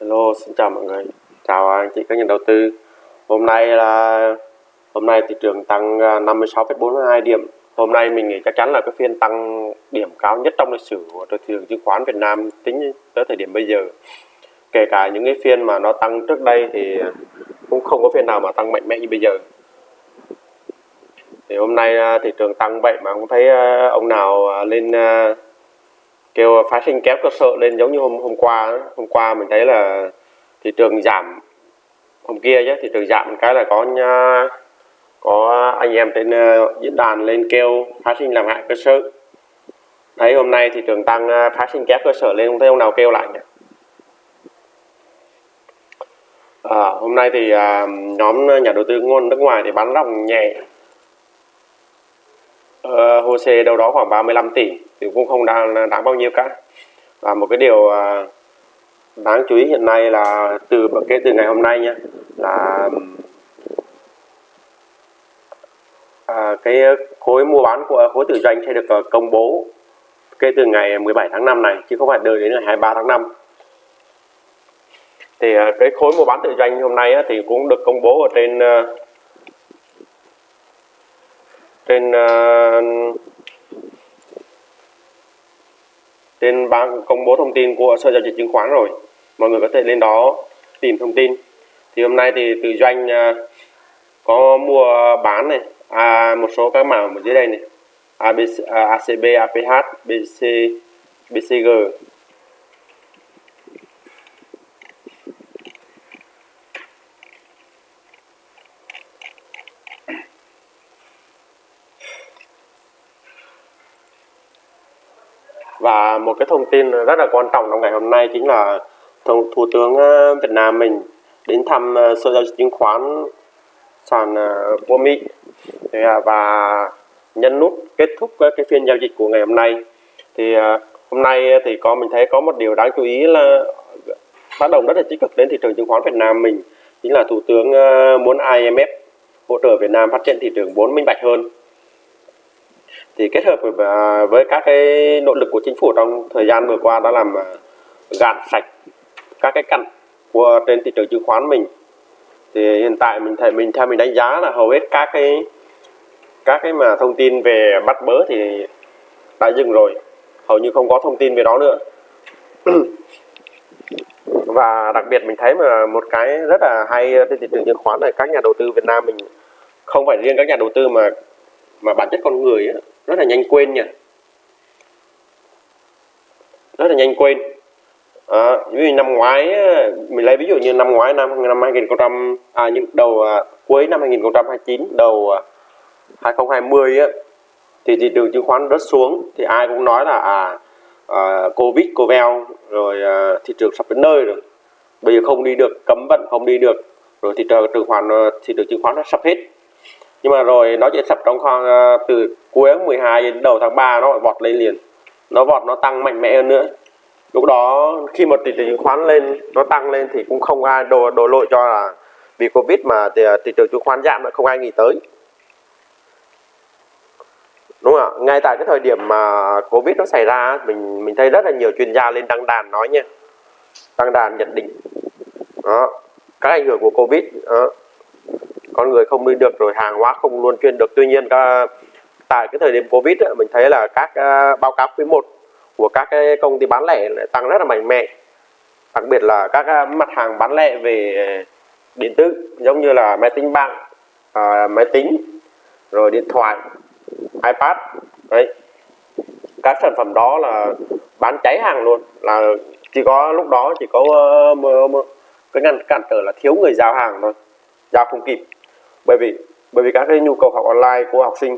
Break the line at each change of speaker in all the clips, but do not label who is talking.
Hello, xin chào mọi người. Chào anh chị các nhà đầu tư. Hôm nay là hôm nay thị trường tăng à, 56,42 điểm. Hôm nay mình nghĩ chắc chắn là cái phiên tăng điểm cao nhất trong lịch sử của thị trường chứng khoán Việt Nam tính tới thời điểm bây giờ. Kể cả những cái phiên mà nó tăng trước đây thì cũng không có phiên nào mà tăng mạnh mẽ như bây giờ. Thì hôm nay à, thị trường tăng vậy mà không thấy à, ông nào lên kêu phá sinh kéo cơ sở lên giống như hôm hôm qua đó. hôm qua mình thấy là thị trường giảm. Hôm kia chứ thị trường giảm cái là có nha, có anh em trên ờ, diễn đàn lên kêu phá sinh làm hại cơ sở. Thấy hôm nay thị trường tăng ờ, phá sinh kéo cơ sở lên không thấy ông nào kêu lại nhỉ? À, hôm nay thì à, nhóm nhà đầu tư ngôn nước ngoài thì bán ròng nhẹ. Ờ, uh, HOSE đâu đó khoảng 35 tỷ thì cũng không đáng, đáng bao nhiêu cả. Và một cái điều uh, đáng chú ý hiện nay là từ kể từ ngày hôm nay nha là à, cái khối mua bán của khối tự doanh sẽ được ờ, công bố kể từ ngày 17 tháng 5 này chứ không phải đợi đến ngày 23 tháng 5 thì ờ, cái khối mua bán tự doanh hôm nay thì cũng được công bố ở trên trên uh, ờ, trên bảng công bố thông tin của sở giao dịch chứng khoán rồi. Mọi người có thể lên đó tìm thông tin. Thì hôm nay thì từ doanh uh, có mua bán này à, một số các mảng ở dưới đây này. ABC, à, ACB, APH, BC, BCG và một cái thông tin rất là quan trọng trong ngày hôm nay chính là thủ, thủ tướng ờ, Việt Nam mình đến thăm ờ, sở giao dịch chứng khoán sàn ờ, của Mỹ à, và nhân nút kết thúc cái phiên giao dịch của ngày hôm nay. Thì hôm nay thì có mình thấy có một điều đáng chú ý là tác động rất là tích cực đến thị trường chứng khoán Việt Nam mình chính là thủ tướng muốn IMF hỗ trợ Việt Nam phát triển thị trường vốn minh bạch hơn thì kết hợp với, à, với các cái nỗ lực của chính phủ trong thời gian vừa qua đã làm à, gạt sạch các cái cặn của trên thị trường chứng khoán mình. Thì hiện tại mình thấy mình theo mình đánh giá là hầu hết các cái các cái mà thông tin về bắt bớ thì đã dừng rồi. Hầu như không có thông tin về đó nữa. Và đặc biệt mình thấy mà một cái rất là hay trên thị trường chứng khoán là các nhà đầu tư Việt Nam mình không phải riêng các nhà đầu tư mà mà bản chất con người ấy, rất là nhanh quên nha. Rất là nhanh quên. À, ví dụ năm ngoái mình lấy ví dụ như năm ngoái năm năm 2000 à những đầu à, cuối năm 2029 đầu à, 2020 á thì thị trường chứng khoán rất xuống thì ai cũng nói là à, à covid covid rồi à, thị trường sắp đến nơi rồi. Bây giờ không đi được cấm vận không đi được rồi thị trường chứng khoán ờ, thị trường chứng khoán nó sắp hết nhưng mà rồi nó chỉ sập trong khoảng ờ, từ cuối tháng 12 đến đầu tháng 3 nó vọt lên liền. Nó vọt nó tăng mạnh mẽ hơn nữa. Lúc đó khi một thị trường chứng khoán lên nó tăng lên thì cũng không ai đổ đổ lỗi cho là vì covid mà thì, ờ, thị trường chứng khoán giảm mà không ai nghĩ tới. Đúng không ạ? Ngay tại cái thời điểm mà covid nó xảy ra mình mình thấy rất là nhiều chuyên gia lên đăng đàn nói nha. Đăng đàn nhận định. Đó các ảnh hưởng của covid đó con người không đi được rồi hàng hóa không luôn chuyên được. Tuy nhiên tại cái thời điểm covid ấy, mình thấy là các uh, báo cáo quý 1 của các cái công ty bán lẻ lại tăng rất là mạnh mẽ. Đặc biệt là các à, mặt hàng bán lẻ về điện tử giống như là máy tính bảng à, máy tính rồi điện thoại ipad đấy. Các sản phẩm đó là bán cháy hàng luôn là chỉ có lúc đó chỉ có uh, cái ngăn cản trở là thiếu người giao hàng thôi giao không kịp bởi vì bởi vì các cái nhu cầu học online của học sinh.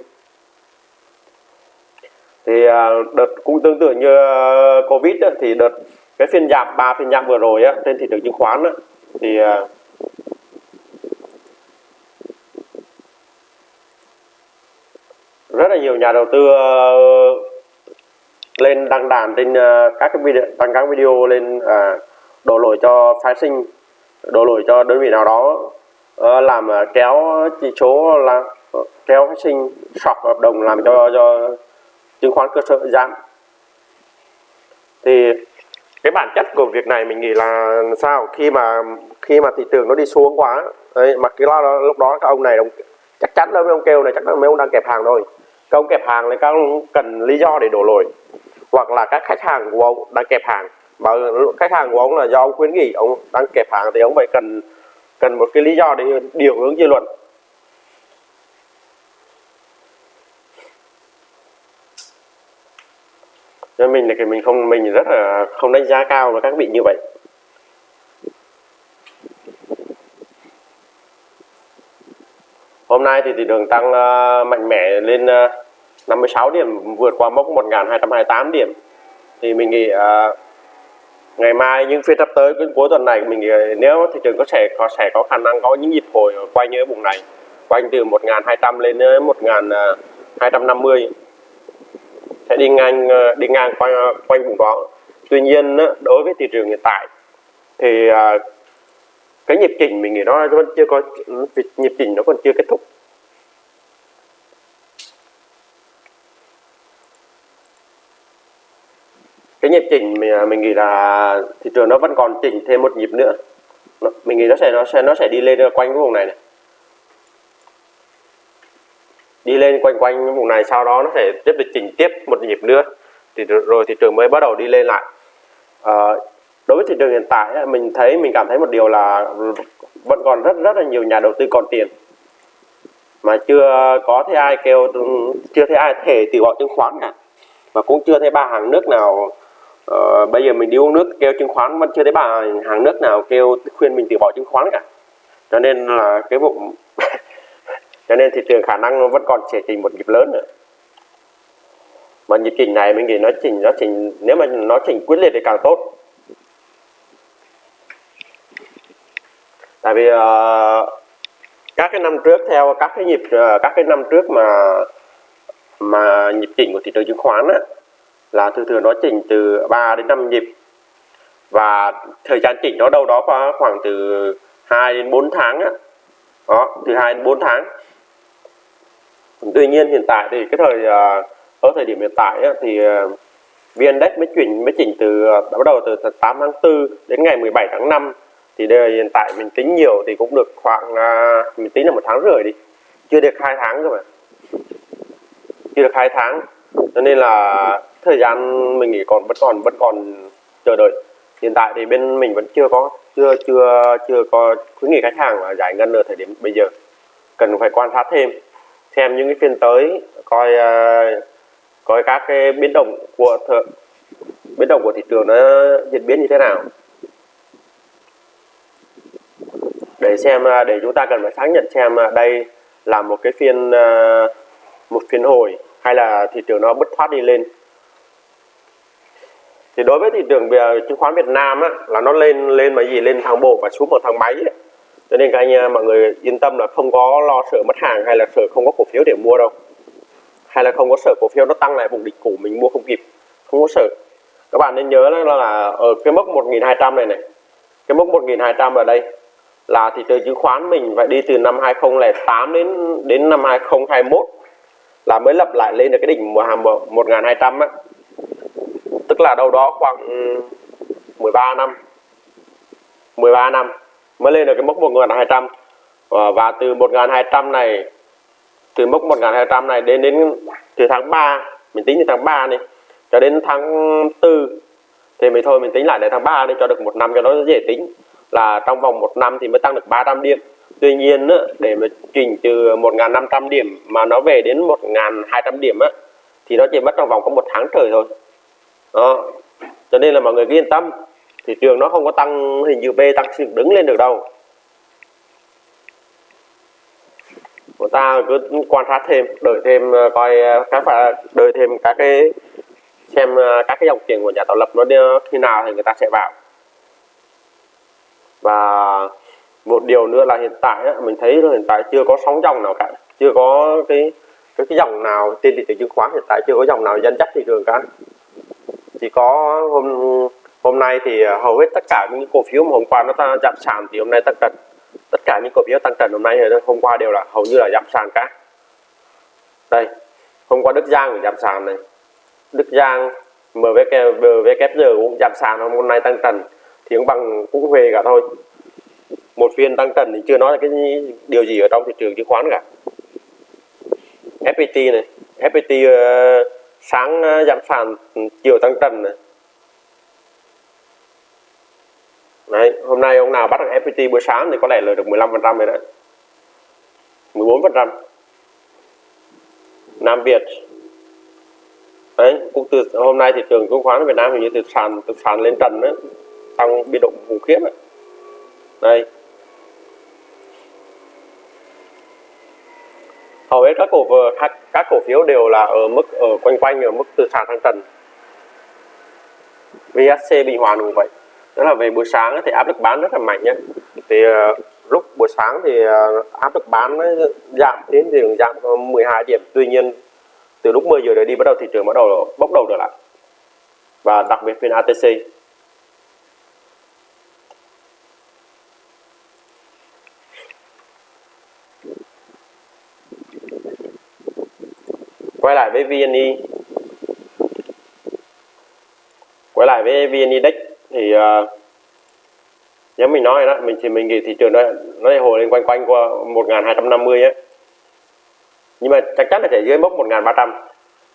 Thì à, đợt cũng tương tự như à, covid thì đợt cái phiên giảm, ba phiên giảm vừa rồi trên thị trường chứng khoán thì à, rất là nhiều nhà đầu tư lên đăng đàn trên các cái video, đăng các video lên đổ lỗi cho phái sinh, đổ lỗi cho đơn vị nào đó. Ờ, làm ờ, kéo chỉ số là ờ, kéo phát sinh sọc hợp đồng làm cho cho chứng khoán cơ sở giảm. Thì cái bản chất của việc này mình nghĩ là sao? Khi mà khi mà thị trường nó đi xuống quá ấy, mà cái lo lúc đó các ông này ông chắc chắn là mấy ông kêu này chắc là mấy ông đang kẹp hàng thôi các ông kẹp hàng thì các ông cần lý do để đổ lỗi. Hoặc là các khách hàng của ông đang kẹp hàng. Mà khách hàng của ông là do ông khuyến nghị ông đang kẹp hàng thì ông phải cần cần một cái lý do để điều hướng dư luận. Cho mình thì mình không mình rất là không đánh giá cao với các vị như vậy. Hôm nay thì thị trường tăng uh, mạnh mẽ lên ờ, uh, 56 điểm vượt qua mốc 1228 điểm. Thì mình nghĩ uh, ngày mai những phiên sắp tới, cuối tuần này mình ờ, nếu thị trường có sẽ có sẽ có khả năng có những nhịp hồi quay như vùng này, quanh từ 1200 lên đến 1250 ờ, sẽ đi ngang ờ, đi ngang quanh quanh vùng đó. Tuy nhiên đối với thị trường hiện tại thì cái nhịp chỉnh mình nghĩ nó vẫn chưa có, nhịp chỉnh nó còn chưa kết thúc. Cái nhịp chỉnh mình, mình nghĩ là thị trường nó vẫn còn chỉnh thêm một nhịp nữa. Mình nghĩ nó sẽ nó sẽ nó sẽ đi lên quanh cái vùng này này. Đi lên quanh quanh vùng này sau đó nó sẽ tiếp tục chỉnh tiếp một nhịp nữa. Thì rồi thị trường mới bắt đầu đi lên lại. À, đối với thị trường hiện tại mình thấy mình cảm thấy một điều là vẫn còn rất rất là nhiều nhà đầu tư còn tiền. Mà chưa có thấy ai kêu chưa thấy ai thể từ bỏ chứng khoán cả. Và cũng chưa thấy ba hàng nước nào Ờ, bây giờ mình đi uống nước kêu chứng khoán vẫn chưa thấy bà hàng nước nào kêu khuyên mình từ bỏ chứng khoán cả. Cho nên là cái vụ cho nên thị trường khả năng nó vẫn còn sẽ trình một nhịp lớn nữa. Mà nhịp chỉnh này mình nghĩ nó chỉnh nó chỉnh nếu mà nó chỉnh quyết liệt thì càng tốt. Tại vì uh, các cái năm trước theo các cái nhịp uh, các cái năm trước mà mà nhịp chỉnh của thị trường chứng khoán á, là thường thường nó chỉnh từ 3 đến 5 nhịp. Và thời gian chỉnh nó đâu đó khoảng từ 2 đến 4 tháng á. đó từ 2 đến 4 tháng. Tuy nhiên hiện tại thì cái thời à, ở thời điểm hiện tại á, thì ờ, mới chuyển mới chỉnh từ à, bắt đầu từ 8 tháng 4 đến ngày 17 tháng 5 thì đây hiện tại mình tính nhiều thì cũng được khoảng mình tính là một tháng rưỡi đi. Chưa được hai tháng cơ mà. Chưa được hai tháng cho nên là thời gian mình nghĩ còn vẫn còn vẫn còn chờ đợi. Hiện tại thì bên mình vẫn chưa có chưa chưa chưa có khuyến nghị khách hàng là giải ngân ở thời điểm bây giờ. Cần phải quan sát thêm xem những cái phiên tới coi uh, coi các cái biến động của thợ, biến động của thị trường nó diễn biến như thế nào. Để xem ờ, để chúng ta cần phải xác nhận xem ờ, đây là một cái phiên một phiên hồi hay là thị trường nó bứt phát đi lên. Thì đối với thị trường chứng khoán Việt Nam á, là nó lên lên mà gì lên thang bộ và xuống một thang máy ấy. Cho nên các anh à, mọi người yên tâm là không có lo sợ mất hàng hay là sợ không có cổ phiếu để mua đâu. Hay là không có sợ cổ phiếu nó tăng lại vùng đỉnh cũ mình mua không kịp không có sợ. Các bạn nên nhớ là, là ở cái mốc 1200 này này cái mốc 1200 ở đây là thị trường chứng khoán mình phải đi từ năm 2008 đến đến năm 2021 là mới lập lại lên được cái đỉnh mùa hàm 1200 á. Tức là đâu đó khoảng ừ, 13 năm. 13 năm mới lên được cái mốc 1200 ờ, và, từ 1200 này từ mốc 1200 này đến đến từ tháng 3 mình tính từ tháng 3 này cho đến tháng 4 thì mình thôi mình tính lại đến tháng 3 đi cho được một năm cho nó dễ tính. Là trong vòng một năm thì mới tăng được 300 điểm. Tuy nhiên á, để mà chỉnh từ 1.500 điểm mà nó về đến 1.200 điểm á, thì nó chỉ mất trong vòng có một tháng trời thôi. Đó. Cho nên là mọi người cứ yên tâm thị trường nó không có tăng hình như B tăng dựng đứng lên được đâu. Chúng ta cứ quan sát thêm đợi thêm ờ, coi ờ, các bạn đợi thêm các cái xem ờ, các cái dòng tiền của nhà tạo lập nó đi, khi nào thì người ta sẽ vào. Và một điều nữa là hiện tại mình thấy là hiện tại chưa có sóng dòng nào cả. Chưa có cái cái, cái dòng nào trên thị trường chứng khoán hiện tại chưa có dòng nào dẫn dắt thị trường cả. Chỉ có hôm hôm nay thì à, hầu hết tất cả những cổ phiếu mà hôm qua nó ta giảm sàn thì hôm nay tăng trần tất cả những cổ phiếu tăng trần hôm nay hôm qua đều là hầu như là giảm sàn cả. Đây hôm qua Đức Giang giảm sàn này. Đức Giang MVK, MVKG cũng giảm sàn hôm nay tăng trần thì cũng bằng cũng về cả thôi một phiên tăng trần thì chưa nói là cái điều gì ở trong thị trường chứng khoán cả. FPT này FPT uh, ờ, sáng uh, giảm sàn ừ, chiều tăng trần này. Đấy, hôm nay ông nào bắt được FPT buổi sáng thì có lẽ lời được 15% rồi đấy. 14% Nam Việt. Đấy cũng từ hôm nay thị trường chứng khoán Việt Nam hình như từ sàn từ sàn lên trần đấy tăng biên độ khủng khiếp đấy. đây hầu hết các cổ các, các cổ phiếu đều là ở mức ở quanh quanh ở mức từ sàn sang trần. VSC Bình Hòa cũng vậy. Đó là về buổi sáng thì áp lực bán rất là mạnh nhé thì uh, lúc buổi sáng thì uh, áp lực bán nó giảm đến thì giảm 12 điểm. Tuy nhiên từ lúc 10 giờ đến đi bắt đầu thị trường bắt đầu bốc đầu trở lại. Và đặc biệt phiên ATC quay lại với VNI quay lại với VN Index thì uh, giống mình nói đó mình thì mình nghĩ thị trường đó nó hồi lên quanh quanh qua 1250 á. Nhưng mà chắc chắn là sẽ dưới mốc 1300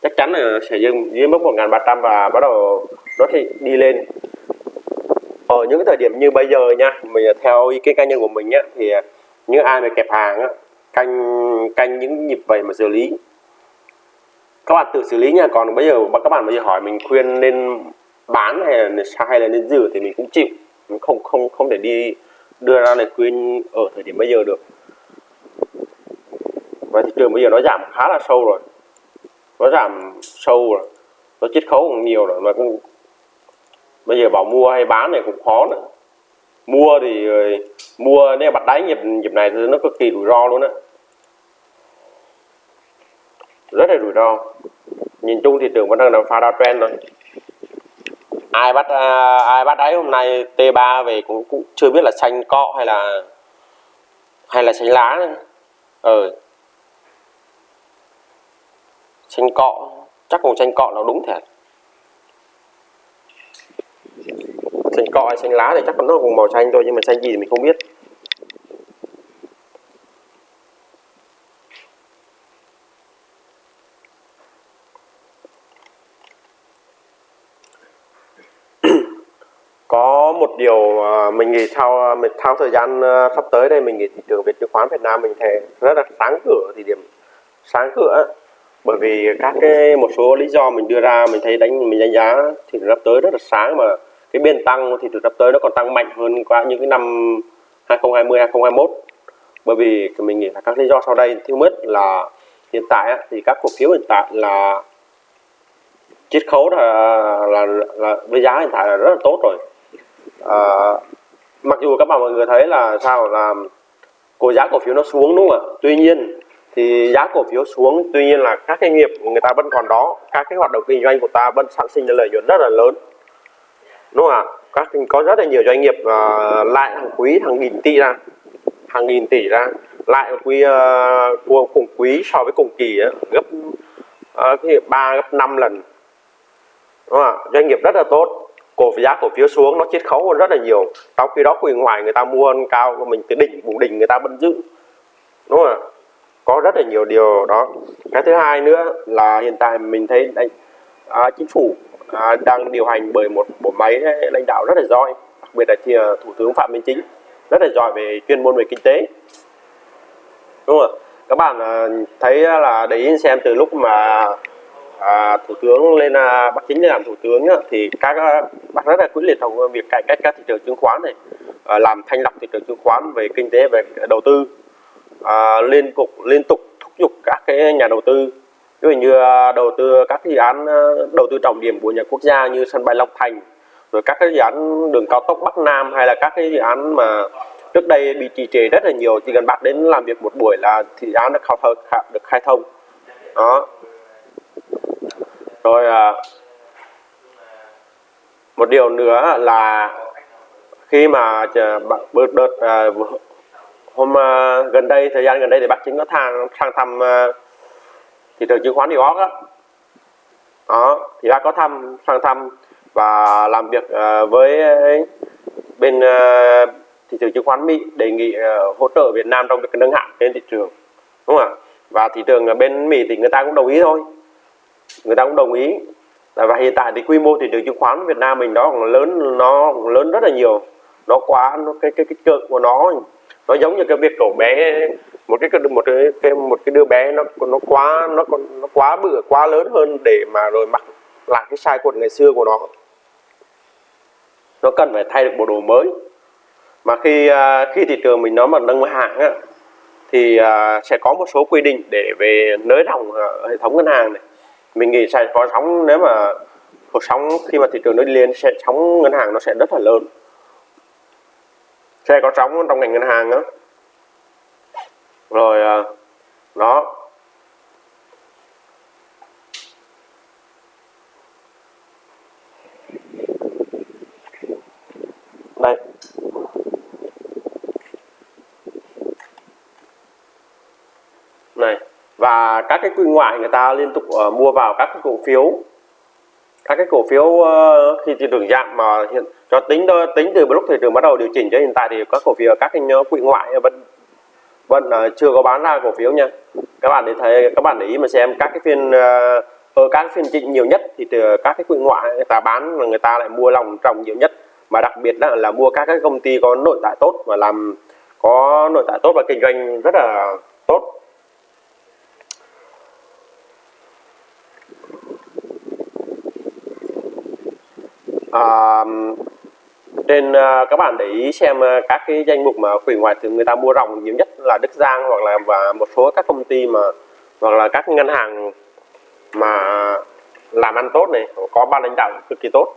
chắc chắn là sẽ dưới, dưới mốc 1300 và bắt đầu nó thì đi lên. Ở những cái thời điểm như bây giờ nha mình theo ý kiến cá nhân của mình nhé thì những ai mà kẹp hàng á, canh canh những nhịp vậy mà xử lý các bạn tự xử lý nha. Còn bây giờ các bạn bây giờ hỏi mình khuyên nên bán hay là hay là nên giữ thì mình cũng chịu. Mình không không không thể đi đưa ra lời khuyên ở thời điểm bây giờ được. Và thị trường bây giờ nó giảm khá là sâu rồi. Nó giảm sâu rồi. Nó chiết khấu cũng nhiều rồi. Mà cũng bây giờ bảo mua hay bán này cũng khó nữa. Mua thì ờ, mua, nếu bắt đáy nhịp nhịp này thì nó cực kỳ rủi ro luôn á rất là rủi ro. Nhìn chung thị trường vẫn đang đang pha trend thôi. Ai bắt à, ai bắt ấy hôm nay T3 về cũng, cũng chưa biết là xanh cọ hay là hay là xanh lá nữa. ờ. Xanh cọ chắc còn xanh cọ là đúng thật. Xanh cọ hay xanh lá thì chắc nó cùng màu xanh thôi nhưng mà xanh gì thì mình không biết có một điều à, mình nghĩ sau à, mình sau thời gian à, sắp tới đây mình nghĩ thị trường Việt chứng khoán Việt Nam mình thấy rất là sáng cửa thì điểm sáng cửa bởi vì các cái một số lý do mình đưa ra mình thấy đánh mình đánh giá thị trường sắp tới rất là sáng mà cái biên tăng thì từ sắp tới nó còn tăng mạnh hơn qua những cái năm 2020 2021 bởi vì mình nghĩ là các lý do sau đây thứ nhất là hiện tại thì các cổ phiếu hiện tại là chiết khấu là, là, là với giá hiện tại là rất là tốt rồi à, mặc dù các bạn mọi người thấy là sao là cổ giá cổ phiếu nó xuống đúng không ạ? Tuy nhiên thì giá cổ phiếu xuống tuy nhiên là các doanh nghiệp người ta vẫn còn đó các cái hoạt động kinh doanh của ta vẫn sản sinh ra lợi nhuận rất là lớn. Đúng không ạ? Các có rất là nhiều doanh nghiệp ờ, uh, lại hàng quý hàng nghìn tỷ ra hàng nghìn tỷ ra lại quý uh, cùng quý so với cùng kỳ ấy, gấp uh, 3 gấp 5 lần. Đúng không ạ? Doanh nghiệp rất là tốt cổ giá cổ phiếu xuống nó chiết khấu hơn rất là nhiều. Trong khi đó quyền ngoài người ta mua hơn cao của mình từ đỉnh vùng đỉnh người ta vẫn giữ. Đúng không ạ? Có rất là nhiều điều đó. Cái thứ hai nữa là hiện tại mình thấy đây, à, chính phủ à, đang điều hành bởi một bộ máy lãnh đạo rất là giỏi đặc biệt là thì, à, thủ tướng phạm minh chính rất là giỏi về chuyên môn về kinh tế. Đúng không các bạn à, thấy là để ý xem từ lúc mà à, thủ tướng lên à, bác chính lên làm thủ tướng á, thì các à, bác rất là quyết liệt trong việc cải cách các thị trường chứng khoán này à, làm thanh lọc thị trường chứng khoán về kinh tế về đầu tư à, liên tục liên tục thúc giục các cái nhà đầu tư. Ví dụ như à, đầu tư các dự án à, đầu tư trọng điểm của nhà quốc gia như sân bay Long Thành rồi các cái dự án đường cao tốc Bắc Nam hay là các cái dự án mà trước đây bị trì trệ rất là nhiều chỉ cần bác đến làm việc một buổi là dự án được khai thông được khai thông. Đó rồi à, một điều nữa là khi mà bước đợt à, hôm à, gần đây thời gian gần đây thì bác chính có thang sang thăm à, thị trường chứng khoán New York á. Đó thì đã có thăm sang thăm và làm việc à, với bên à, thị trường chứng khoán Mỹ đề nghị à, hỗ trợ Việt Nam trong việc nâng hạng trên thị trường đúng không ạ? Và thị trường bên Mỹ thì người ta cũng đồng ý thôi người ta cũng đồng ý. Và hiện tại thì quy mô thị trường chứng khoán Việt Nam mình đó còn lớn nó còn lớn rất là nhiều. Nó quá nó cái cái cái cực của nó nó giống như cái việc cậu bé. Một cái một cái, cái một cái đứa bé nó nó quá nó nó quá bự quá lớn hơn để mà rồi mặc lại cái sai quần ngày xưa của nó. Nó cần phải thay được bộ đồ mới. Mà khi à, khi thị trường mình nó mà nâng hạng á, thì à, sẽ có một số quy định để về nới rộng à, hệ thống ngân hàng này mình nghĩ sẽ có sóng, nếu mà cuộc sóng khi mà thị trường nó đi lên, sẽ sóng ngân hàng nó sẽ rất là lớn. Sẽ có sóng trong ngành ngân hàng đó rồi à, đó. Đây này và các cái quỹ ngoại người ta liên tục uh, mua vào các cái cổ phiếu. Các cái cổ phiếu uh, khi thị trường giảm mà hiện cho tính tính từ lúc thị trường bắt đầu điều chỉnh cho hiện tại thì các cổ phiếu các cái quỹ ngoại vẫn vẫn uh, chưa có bán ra cổ phiếu nha. Các bạn để thấy các bạn để ý mà xem các cái phiên uh, ở các phiên trịnh nhiều nhất thì từ các cái quỹ ngoại người ta bán mà người ta lại mua lòng trồng nhiều nhất. Mà đặc biệt là, là mua các cái công ty có nội tại tốt và làm có nội tại tốt và kinh doanh rất là tốt à, trên uh, ờ, các bạn để ý xem uh, các cái danh mục mà quỹ ngoại thì người ta mua ròng nhiều nhất là Đức Giang hoặc là và một số các công ty mà hoặc là các ngân hàng mà làm ăn tốt này có ban lãnh đạo cực kỳ tốt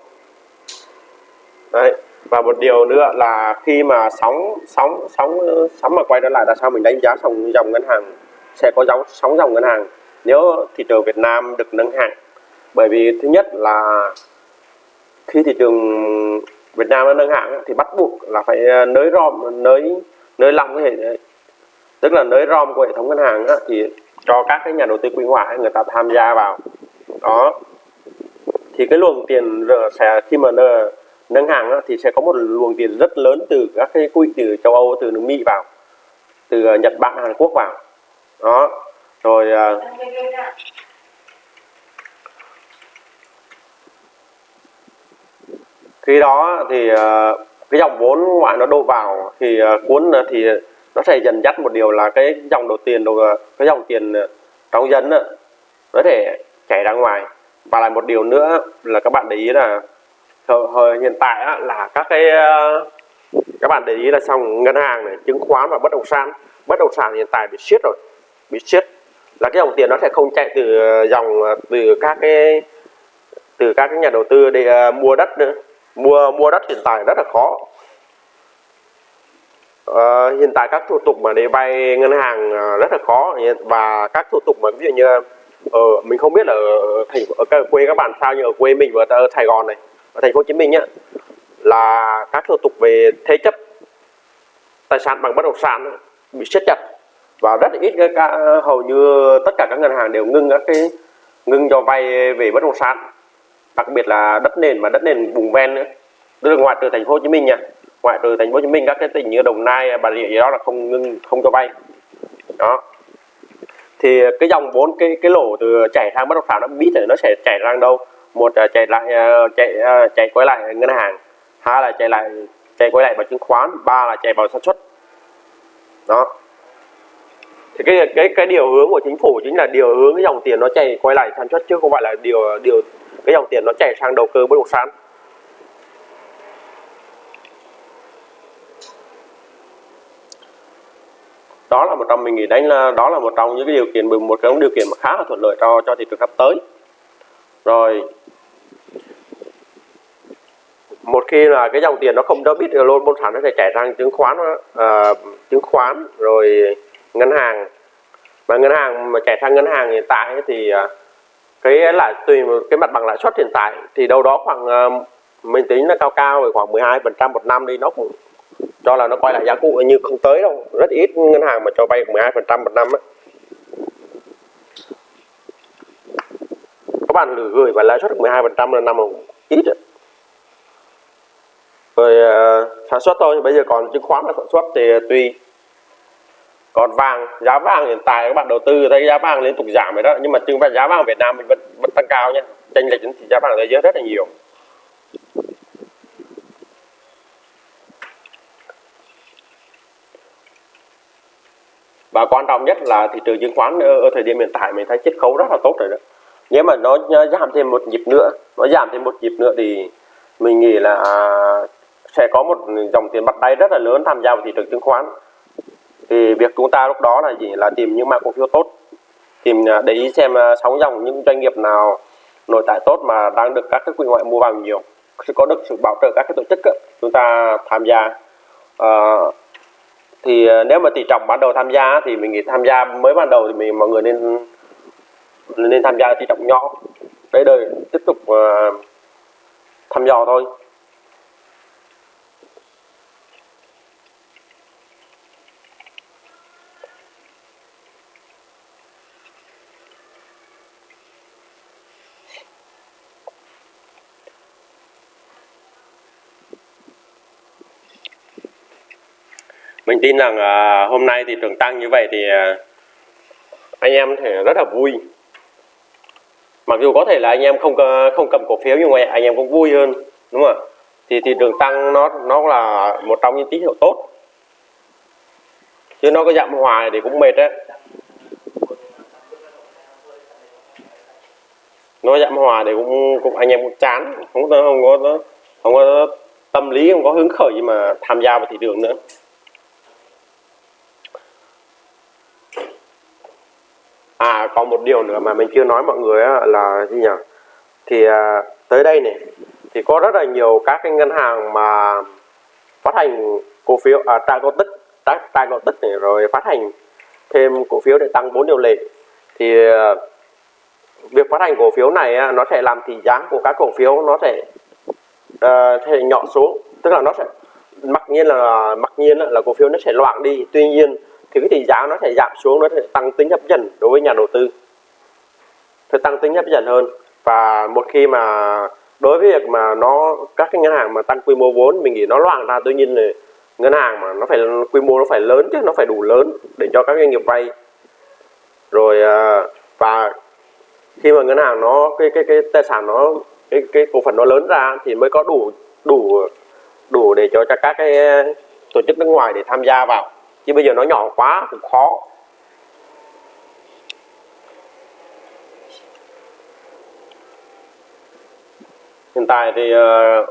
Đấy. và một điều nữa là khi mà sóng sóng sóng ờ, sóng mà quay trở lại là sao mình đánh giá dòng dòng ngân hàng sẽ có dòng sóng dòng ngân hàng nếu thị trường Việt Nam được nâng hạng bởi vì thứ nhất là khi thị trường Việt Nam nó nâng hạng thì bắt buộc là phải ờ, nới rom, nới nới lỏng cái hệ, tức là nới rom của hệ thống ngân hàng thì cho các cái nhà đầu tư quy ngoại người ta tham gia vào. Đó. Thì cái luồng tiền sẽ, khi mà nâng hàng thì sẽ có một luồng tiền rất lớn từ các cái quỹ từ châu Âu, từ nước Mỹ vào, từ ờ, Nhật Bản, Hàn Quốc vào. Đó. Rồi ờ, khi đó thì ờ, cái dòng vốn ngoại nó đổ vào thì ờ, cuốn thì nó sẽ dần dắt một điều là cái dòng đầu tiền đầu ờ, cái dòng tiền trong dân đó, nó thể chảy ra ngoài. Và lại một điều nữa là các bạn để ý là thời hiện tại á, là các cái các bạn để ý là xong ngân hàng này chứng khoán và bất động sản. Bất động sản hiện tại bị siết rồi bị siết. Là cái dòng tiền nó sẽ không chạy từ dòng từ các cái từ các cái nhà đầu tư để mua đất nữa mua mua đất hiện tại rất là khó. À, hiện tại các thủ tục mà để vay ngân hàng ờ, rất là khó. Và các thủ tục mà ví dụ như ở mình không biết là ở thành ở quê các bạn sao nhưng ở quê mình và ở Sài Gòn này ở thành phố Hồ Chí Minh nhá là các thủ tục về thế chấp tài sản bằng bất động sản bị siết chặt và rất ít cái hầu như tất cả các ngân hàng đều ngưng các cái ngưng cho vay về bất động sản đặc biệt là đất nền và đất nền vùng ven nữa. Tức là ngoại trừ thành phố Hồ Chí Minh nha ngoại trừ thành phố Hồ Chí Minh, các cái tỉnh như Đồng Nai, Bà Rịa gì đó là không ngưng, không cho vay đó. Thì cái dòng vốn, cái cái lỗ từ chảy sang bất động sản nó biết là nó sẽ chảy sang đâu? Một là chạy lại à, chạy chạy à, quay lại ngân hàng. Hai là chạy lại chạy quay lại vào chứng khoán. Ba là chạy vào sản xuất. Đó. Thì cái cái cái điều hướng của chính phủ chính là điều hướng cái dòng tiền nó chạy quay lại sản xuất chứ không phải là điều điều cái dòng tiền nó chảy sang đầu cơ bất động sản. Đó là một trong mình nghĩ đánh là đó là một trong những cái điều kiện một cái điều kiện mà khá là thuận lợi cho cho thị trường sắp tới. Rồi một khi là cái dòng tiền nó không cho biết luôn bất sản nó sẽ chảy sang chứng khoán uh, chứng khoán rồi ngân hàng. Mà ngân hàng mà chảy sang ngân hàng hiện tại thì uh, cái lãi, tùy cái mặt bằng lãi suất hiện tại, thì đâu đó khoảng ờ, mình tính là cao cao về khoảng 12 phần trăm một năm đi, nó cũng cho là nó quay lại giá cũ như không tới đâu, rất ít ngân hàng mà cho vay 12 phần trăm một năm á bạn gửi và lãi suất được 12 phần trăm là năm ít rồi. rồi sản xuất thôi, bây giờ còn chứng khoán là sản xuất thì tùy còn vàng giá vàng hiện tại các bạn đầu tư thấy giá vàng liên tục giảm rồi đó. Nhưng mà chứng phải giá vàng Việt Nam mình vẫn vẫn tăng cao nhé. Chênh lệch thì giá vàng thế giới rất là nhiều. Và quan trọng nhất là thị trường chứng khoán ở, ở thời điểm hiện tại mình thấy chiết khấu rất là tốt rồi đó. Nếu mà nó giảm thêm một nhịp nữa nó giảm thêm một nhịp nữa thì mình nghĩ là sẽ có một dòng tiền mặt đáy rất là lớn tham gia vào thị trường chứng khoán thì việc chúng ta lúc đó là gì? Là tìm những mã cổ phiếu tốt tìm à, để ý xem à, sóng dòng những doanh nghiệp nào nội tại tốt mà đang được các cái quỹ ngoại mua vào nhiều. Sẽ có được sự bảo trợ các cái tổ chức ấy, chúng ta tham gia. Ờ, à, thì nếu mà tỷ trọng ban đầu tham gia thì mình nghĩ tham gia mới ban đầu thì mình mọi người nên nên tham gia tỷ trọng nhỏ. Đấy đời tiếp tục uh, thăm dò thôi. Mình tin rằng uh, hôm nay thị trường tăng như vậy thì uh, anh em thể rất là vui. Mặc dù có thể là anh em không à, không cầm cổ phiếu nhưng mà anh em cũng vui hơn đúng không thì thị trường tăng nó nó là một trong những tín hiệu tốt. Chứ nó có giảm hoài thì cũng mệt đấy. Nó giảm hòa thì cũng cũng anh em cũng chán không có không có không có tâm lý không có hứng khởi gì mà tham gia vào thị trường nữa. À còn một điều nữa mà mình chưa nói mọi người là gì nhỉ? Thì à, tới đây này thì có rất là nhiều các cái ngân hàng mà phát hành cổ phiếu à, trả cổ tức trả, trả cổ tức này rồi phát hành thêm cổ phiếu để tăng vốn điều lệ. Thì à, việc phát hành cổ phiếu này nó sẽ làm thì giá của các cổ phiếu nó sẽ uh, sẽ nhỏ xuống. Tức là nó sẽ mặc nhiên là mặc nhiên là cổ phiếu nó sẽ loạn đi. Tuy nhiên thì cái tỷ giá nó sẽ giảm xuống, nó sẽ tăng tính hấp dẫn đối với nhà đầu tư. Sẽ tăng tính hấp dẫn hơn. Và một khi mà đối với việc mà nó, các cái ngân hàng mà tăng quy mô vốn, mình nghĩ nó loạn ra, tuy nhiên là ngân hàng mà nó phải, quy mô nó phải lớn chứ, nó phải đủ lớn để cho các doanh nghiệp vay. Rồi à, và khi mà ngân hàng nó, cái cái cái tài sản nó, cái cái cổ phần nó lớn ra thì mới có đủ đủ đủ để cho các cái tổ chức nước ngoài để tham gia vào chứ bây giờ nó nhỏ quá cũng khó. Hiện tại thì uh,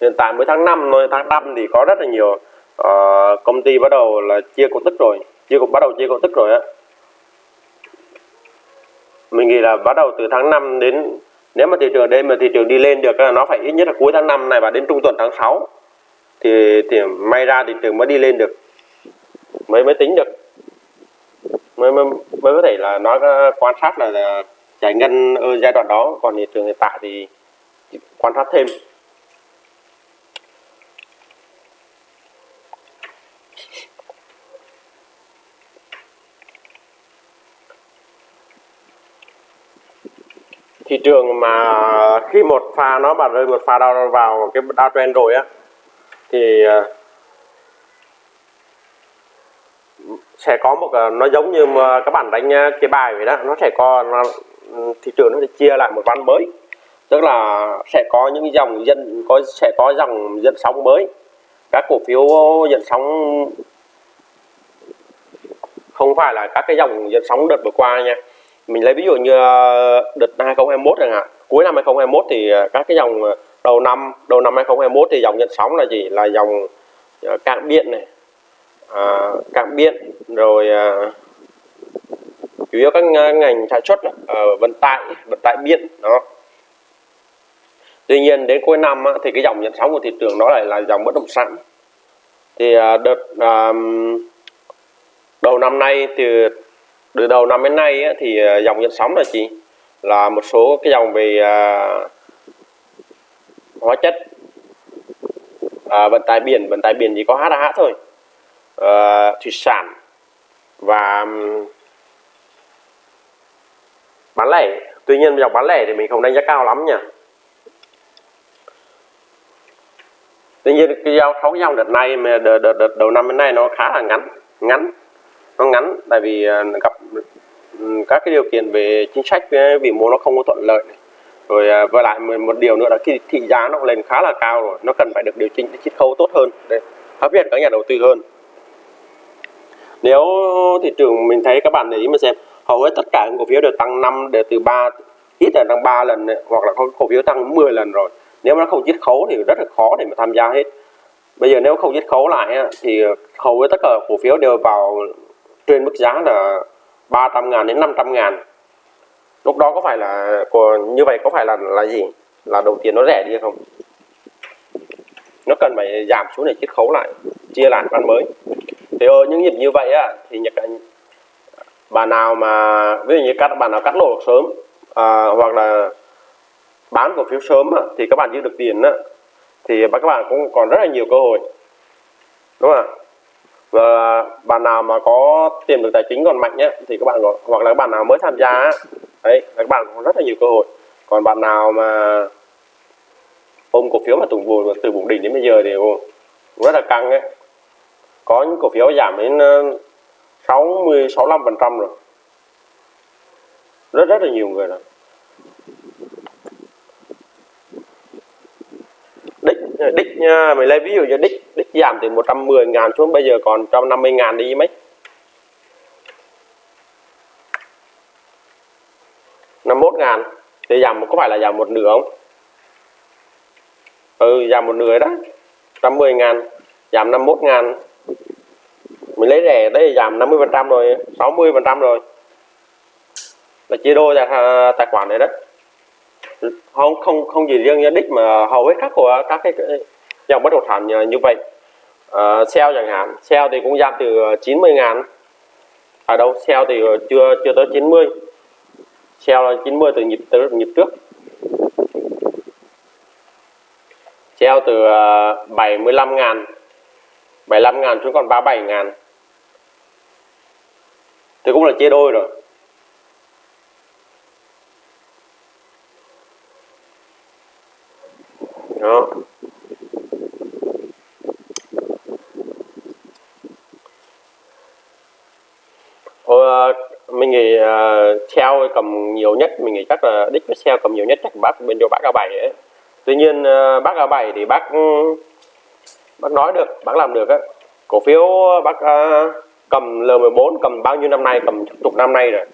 hiện tại mới tháng 5 thôi tháng 5 thì có rất là nhiều uh, công ty bắt đầu là chia cổ tức rồi chia cũng bắt đầu chia cổ tức rồi á. Mình nghĩ là bắt đầu từ tháng 5 đến nếu mà thị trường đây mà thị trường đi lên được là nó phải ít nhất là cuối tháng 5 này và đến trung tuần tháng 6 thì thì may ra thị trường mới đi lên được mới mới tính được. Mới mới, mới có thể là nói quan sát là, là giải ngân ở giai đoạn đó còn thị trường hiện tại thì quan sát thêm. Thị trường mà khi một pha nó bật rơi một pha đau vào cái downtrend rồi á thì à, sẽ có một ờ, nó giống như ờ, các bạn đánh ờ, cái bài vậy đó nó sẽ có nó, ừ, thị trường nó sẽ chia lại một ván mới. Tức là sẽ có những dòng dân có sẽ có dòng dân sóng mới. Các cổ phiếu dân sóng không phải là các cái dòng dân sóng đợt vừa qua nha. Mình lấy ví dụ như đợt 2021 chẳng hạn. Cuối năm 2021 thì các cái dòng đầu năm đầu năm 2021 thì dòng dân sóng là gì? Là dòng cạn điện này à, cảng biển rồi à, chủ yếu các ngành sản xuất à, vận tải vận tải biển đó. Tuy nhiên đến cuối năm á, thì cái dòng nhận sóng của thị trường đó lại là dòng bất động sản. Thì à, đợt à, đầu năm nay từ từ đầu năm đến nay á, thì à, dòng nhận sóng là gì là một số cái dòng về à, hóa chất à, vận tải biển vận tải biển chỉ có HH thôi uh, thủy sản và bán lẻ. Tuy nhiên dòng bán lẻ thì mình không đánh giá cao lắm nha. Tuy nhiên cái giao thấu dòng đợt này mà đợt, đợt, đợt đầu năm đến nay nó khá là ngắn ngắn nó ngắn tại vì ờ, gặp các cái điều kiện về chính sách ờ, vĩ mô nó không có thuận lợi này. rồi ờ, và lại một điều nữa là khi thị giá nó lên khá là cao rồi nó cần phải được điều chỉnh để chiết khấu tốt hơn để hấp dẫn các nhà đầu tư hơn nếu thị trường mình thấy các bạn để ý mà xem hầu hết tất cả cổ phiếu đều tăng năm đều từ ba ít là tăng 3 lần này, hoặc là có cổ phiếu tăng 10 lần rồi. Nếu mà nó không chiết khấu thì rất là khó để mà tham gia hết. Bây giờ nếu không chiết khấu lại thì hầu hết tất cả cổ phiếu đều vào trên mức giá là 300 ngàn đến 500 ngàn. Lúc đó có phải là như vậy có phải là là gì? Là đầu tiền nó rẻ đi không? Nó cần phải giảm xuống để chiết khấu lại chia lại bán mới thì ở những nhịp như vậy á thì nhật bà nào mà ví dụ như các bạn nào cắt lỗ sớm à, hoặc là bán cổ phiếu sớm á, thì các bạn giữ được tiền á, thì các bạn cũng còn rất là nhiều cơ hội. Đúng không ạ? Và bạn nào mà có tiềm lực tài chính còn mạnh nhé thì các bạn có, hoặc là các bạn nào mới tham gia á, đấy các bạn có rất là nhiều cơ hội. Còn bạn nào mà ôm cổ phiếu mà tùng vùi từ vùng đỉnh đến bây giờ thì cũng rất là căng ấy có những cổ phiếu giảm đến ờ, 60 65 phần trăm rồi. Rất rất là nhiều người rồi. Đích đích nha mình lấy ví dụ cho đích đích giảm từ 110 ngàn xuống bây giờ còn 150 ngàn đi mấy? 51 ngàn. Thì giảm có phải là giảm một nửa không? Ừ giảm một nửa đó. 110 ngàn, giảm 51 ngàn mình lấy rẻ đấy giảm 50 phần trăm rồi 60 phần trăm rồi. Là chia đôi tài, tài khoản này đấy. Không không không gì riêng nhân đích mà hầu hết các của các cái dòng bất động sản như vậy. Uh, sale chẳng hạn sale thì cũng giảm từ 90 ngàn ở đâu sale thì chưa chưa tới 90 sale là 90 từ nhịp từ nhịp trước. Sale từ 75 ngàn 75 ngàn xuống còn 37 ngàn thì cũng là chia đôi rồi. Đó. Thôi, à, mình nghĩ à, uh, treo cầm nhiều nhất mình nghĩ chắc là đích với treo cầm nhiều nhất chắc bác bên chỗ bác a bảy ấy. Tuy nhiên uh, bác a bảy thì bác ừ, bác nói được bác làm được á. Cổ phiếu bác uh, cầm L14 cầm bao nhiêu năm nay cầm chục năm nay rồi.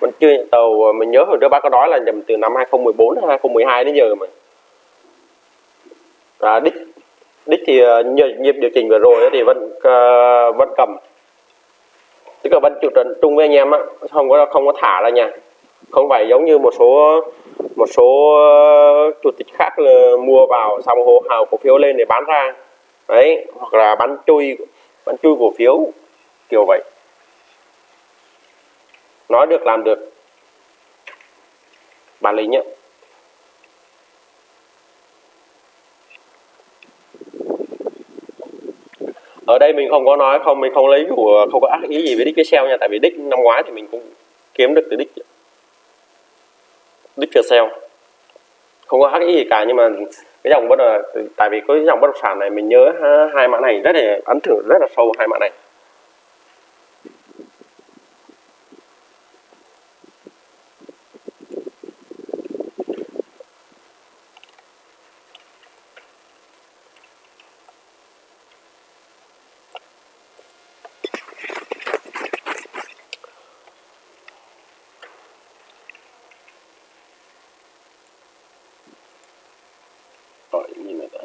Mình chưa tàu mình nhớ hồi trước bác có nói là nhầm từ năm 2014 đến 2012 đến giờ mà. À, đích đích thì ờ, nhờ nhịp điều chỉnh vừa rồi thì vẫn uh, vẫn cầm. Tức là vẫn chịu trận chung với anh em á không có không có thả ra nha không phải giống như một số một số ờ, chủ tịch khác là mua vào xong hô hào cổ phiếu lên để bán ra. Đấy hoặc là bán chui bán chui cổ phiếu kiểu vậy. Nói được, làm được. Bản lĩnh nhá ở đây mình không có nói, không, mình không lấy của, không có ác ý gì với đích cái sale nha, tại vì đích năm ngoái thì mình cũng kiếm được từ đích đích cho sale không có ác ý gì cả, nhưng mà cái dòng bất là tại vì cái dòng bất động sản này mình nhớ hai mã này rất là ấn tượng, rất là sâu hai mã này. Gọi như này đã.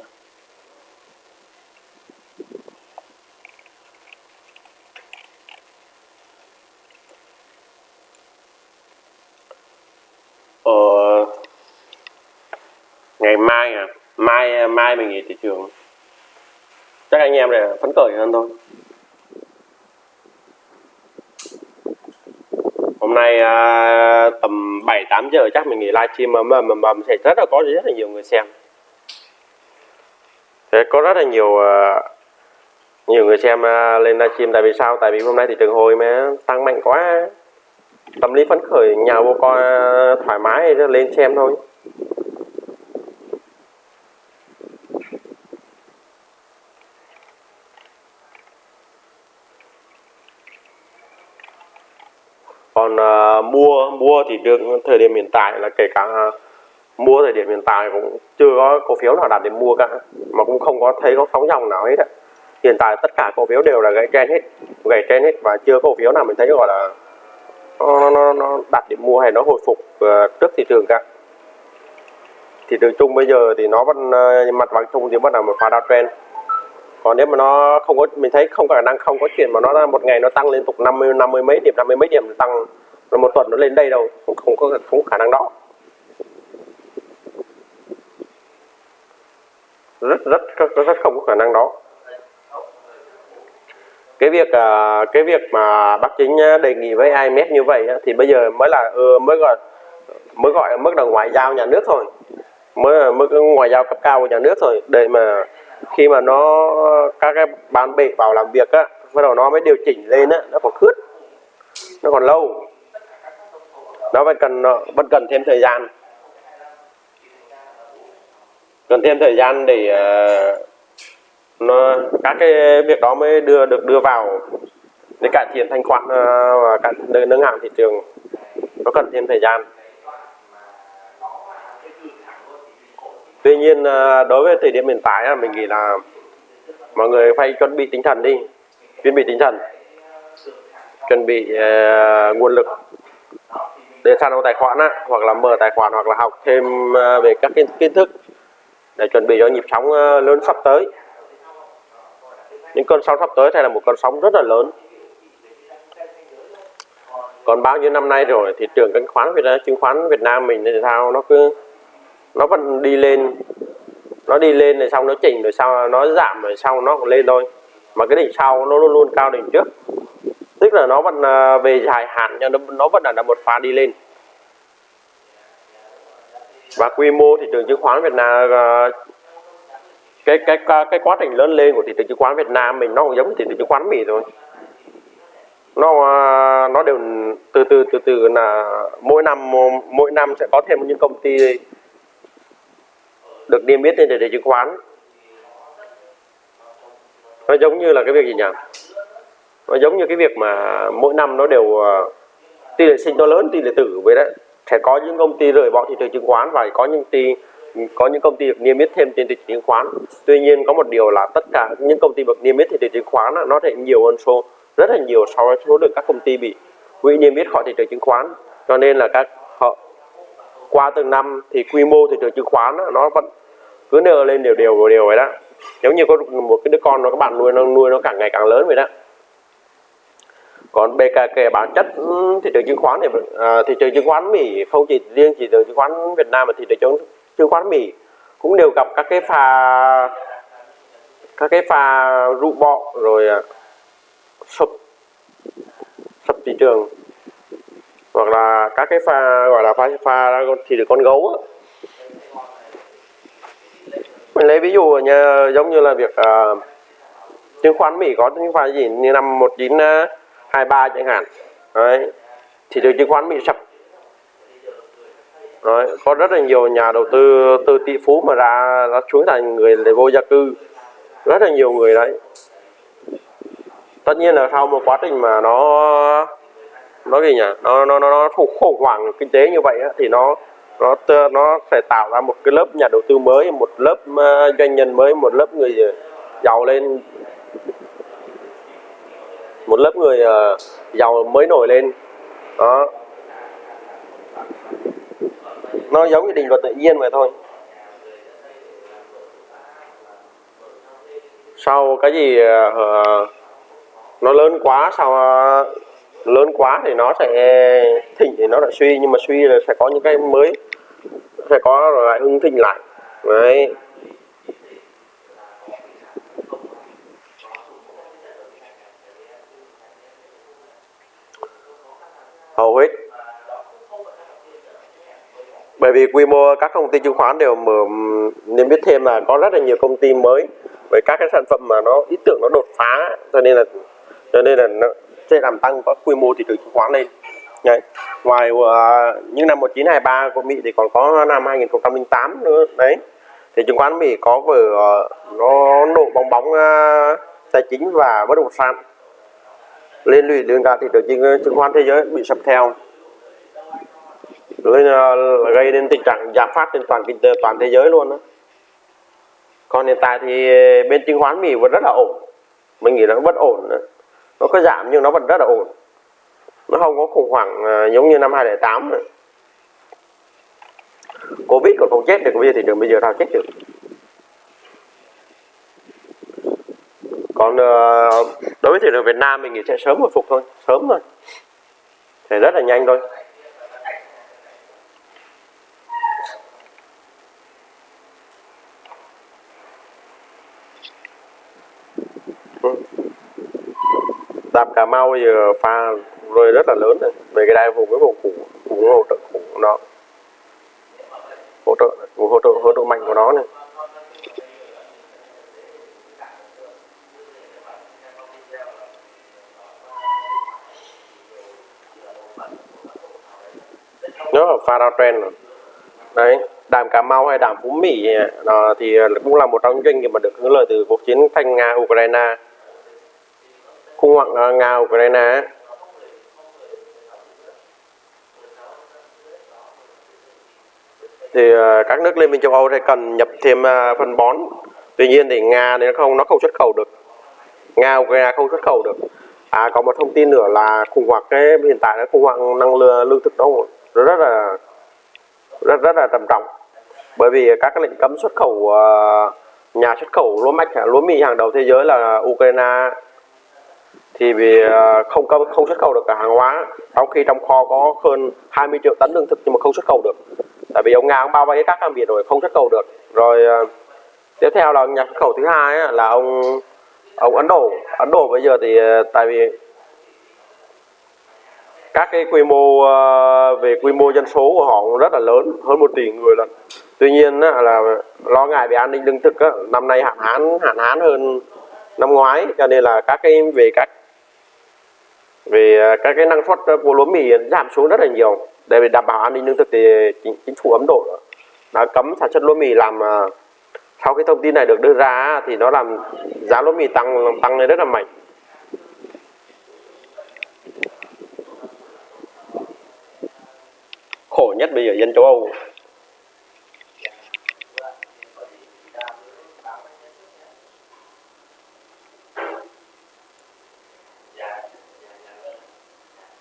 Ờ, ngày mai à? Mai mai mình nghỉ thị trường. Chắc anh em này phấn khởi hơn thôi. Hôm nay à, tầm 7 8 giờ chắc mình nghỉ livestream mà mà, mà, mà sẽ rất là có rất là nhiều người xem. Có rất là nhiều uh, nhiều người xem uh, lên livestream. Tại vì sao? Tại vì hôm nay thị trường hồi mà tăng mạnh quá. Tâm lý phấn khởi nhà vô coi ờ, thoải mái lên xem thôi. Còn uh, mua mua thì được thời điểm hiện tại là kể cả uh, mua thời điểm hiện tại cũng chưa có cổ phiếu nào đạt để mua cả mà cũng không có thấy có sóng dòng nào hết ạ. Hiện tại tất cả cổ phiếu đều là gãy trend hết gãy trend hết và chưa có cổ phiếu nào mình thấy gọi là nó, nó, nó đặt để mua hay nó hồi phục ờ, trước thị trường cả. Thị trường chung bây giờ thì nó vẫn ờ, mặt bằng chung thì bắt đầu một pha trend. còn nếu mà nó không có mình thấy không có khả năng không có chuyện mà nó một ngày nó tăng liên tục 50 50 mấy điểm 50 mấy điểm tăng rồi một tuần nó lên đây đâu cũng không có không có khả năng đó. Rất rất rất, rất không có khả năng đó. Cái việc à, cái việc mà bác chính à, đề nghị với IMF như vậy thì bây giờ mới là ừ, mới gọi mới gọi mức độ ngoại giao nhà nước thôi. Mới mức ngoại giao cấp cao của nhà nước thôi. Để mà khi mà nó các cái ban bệ vào làm việc á bắt đầu nó mới điều chỉnh lên á nó còn khướt nó còn lâu. Nó vẫn cần ờ, vẫn cần thêm thời gian cần thêm thời gian để uh, nó các cái việc đó mới đưa được đưa vào để cải thiện thanh khoản uh, và cải nâng hạng thị trường. Nó cần thêm thời gian. Tuy nhiên uh, đối với thời điểm hiện tại mình nghĩ là mọi người phải chuẩn bị tinh thần đi chuẩn bị tinh thần chuẩn bị uh, nguồn lực để sàn giao tài khoản á, hoặc là mở tài khoản hoặc là học thêm uh, về các kiến thức để chuẩn bị cho nhịp sóng ờ, lớn sắp tới. Những cơn sóng sắp tới hay là một con sóng rất là lớn. Còn bao nhiêu năm nay rồi thị trường chứng khoán Việt Nam chứng khoán Việt Nam mình thì sao? Nó cứ, nó vẫn đi lên. Nó đi lên rồi xong nó chỉnh, rồi sau nó giảm, rồi sau nó cũng lên thôi. Mà cái đỉnh sau nó luôn luôn cao đỉnh trước. Tức là nó vẫn ờ, về dài hạn cho nó nó vẫn là một pha đi lên và quy mô thị trường chứng khoán Việt Nam ờ, cái cái cái quá trình lớn lên của thị trường chứng khoán Việt Nam mình nó cũng giống như thị trường chứng khoán Mỹ thôi. Nó ờ, nó đều từ từ từ từ là mỗi năm mỗi năm sẽ có thêm những công ty được niêm yết trên thị trường chứng khoán. Nó giống như là cái việc gì nhỉ? Nó giống như cái việc mà mỗi năm nó đều ờ, tỷ lệ sinh to lớn tỷ lệ tử vậy đấy sẽ có những công ty rời bỏ thị trường chứng khoán và có những công ty có những công ty được niêm yết thêm trên thị trường chứng khoán. Tuy nhiên, có một điều là tất cả những công ty được niêm yết thị trường chứng khoán nó sẽ nhiều hơn số rất là nhiều so với số lượng các công ty bị quỹ niêm yết khỏi thị trường chứng khoán. Cho nên là các họ qua từng năm thì quy mô thị trường chứng khoán nó vẫn cứ nở lên đều đều đều vậy đó. Giống như có một cái đứa con, nó các bạn nuôi, nó nuôi nó càng ngày càng lớn vậy đó còn BKK bản chất ừ, thị trường chứng khoán thì à, thị trường chứng khoán Mỹ không chỉ riêng thị trường chứng khoán Việt Nam mà thị trường chứng khoán Mỹ cũng đều gặp các cái pha các cái pha rụ bọ rồi à, sụp sụp thị trường. Hoặc là các cái pha gọi là pha pha thì được con gấu á. Mình lấy ví dụ như giống như là việc uh, chứng khoán Mỹ có những pha gì như năm 19 uh, 23 chẳng hạn. Đấy. Thị trường chứng khoán bị sập. Đấy, có rất là nhiều nhà đầu tư từ tỷ phú mà ra nó xuống thành người để vô gia cư. Rất là nhiều người đấy. Tất nhiên là sau một quá trình mà nó nó gì nhỉ? Nó nó nó, nó khủng hoảng kinh tế như vậy á, thì nó nó nó sẽ tạo ra một cái lớp nhà đầu tư mới một lớp uh, doanh nhân mới một lớp người giàu lên một lớp người uh, giàu mới nổi lên. Đó. Nó giống như định luật tự nhiên vậy thôi. Sau cái gì uh, nó lớn quá sau uh, lớn quá thì nó sẽ thịnh thì nó lại suy nhưng mà suy là sẽ có những cái mới sẽ có lại hưng thịnh lại. Đấy. Hầu hết. Bởi vì quy mô các công ty chứng khoán đều mở nên biết thêm là có rất là nhiều công ty mới với các cái sản phẩm mà nó ý tưởng nó đột phá cho nên là cho nên là nó sẽ làm tăng có quy mô thị trường chứng khoán lên Đấy. ngoài uh, những năm 1923 của Mỹ thì còn có năm 2008 nữa. Đấy. Thì chứng khoán Mỹ có vừa uh, ờ, nó nổ bong bóng uh, tài chính và bất động sản liên lụy đến cả thị trường chứng khoán thế giới bị sập theo. Rồi ờ, gây nên tình trạng giảm phát trên toàn kinh tế, toàn thế giới luôn đó còn hiện tại thì ờ, bên chứng khoán Mỹ vẫn rất là ổn. Mình nghĩ là nó vẫn ổn đó. nó có giảm nhưng nó vẫn rất là ổn. Nó không có khủng hoảng ờ, giống như năm 2008 nữa. Covid còn không chết được, bây giờ thị trường bây giờ nào chết được còn uh, Ờ, đối với thị trường Việt Nam mình nghĩ sẽ sớm hồi phục thôi, sớm thôi. Thì rất là nhanh thôi. Đạp Cà Mau giờ pha rơi rất là lớn này. về cái đai vùng cái vùng củ vùng hỗ trợ, củ của nó, hỗ trợ hỗ trợ hỗ trợ mạnh của nó này. Farafren đấy đàm Cà Mau hay đàm Phú Mỹ đó, thì cũng là một trong những doanh nghiệp mà được hưởng lợi từ cuộc chiến thanh Nga Ukraine khủng hoảng à, Nga Ukraine thì à, các nước liên minh châu Âu sẽ cần nhập thêm à, phân bón. Tuy nhiên thì Nga thì nó không nó không xuất khẩu được. Nga Ukraine không xuất khẩu được. À có một thông tin nữa là khủng hoảng cái hiện tại là khủng hoảng năng lượng lương thực đó rất là rất rất là trầm trọng. Bởi vì các cái lệnh cấm xuất khẩu uh, nhà xuất khẩu lúa mạch lúa mì hàng đầu thế giới là Ukraine. Thì vì ờ, không không xuất khẩu được cả hàng hóa trong khi trong kho có hơn 20 triệu tấn lương thực nhưng mà không xuất khẩu được. Tại vì ông nga ông bao vây các cảng biển rồi không xuất khẩu được. Rồi ờ, tiếp theo là nhà xuất khẩu thứ hai là ông ông ấn độ. Ấn độ bây giờ thì tại vì các cái quy mô ờ, về quy mô dân số của họ cũng rất là lớn hơn một tỷ người lần tuy nhiên là lo ngại về an ninh lương thực năm nay hạn hán hạn hán hơn năm ngoái cho nên là các cái về các về ờ, các cái năng suất của lúa mì giảm xuống rất là nhiều. Để đảm bảo an ninh lương thực thì chính, chính phủ Ấn Độ đã cấm sản xuất lúa mì làm ờ, sau cái thông tin này được đưa ra thì nó làm giá lúa mì tăng tăng lên rất là mạnh. Khổ nhất bây giờ dân châu Âu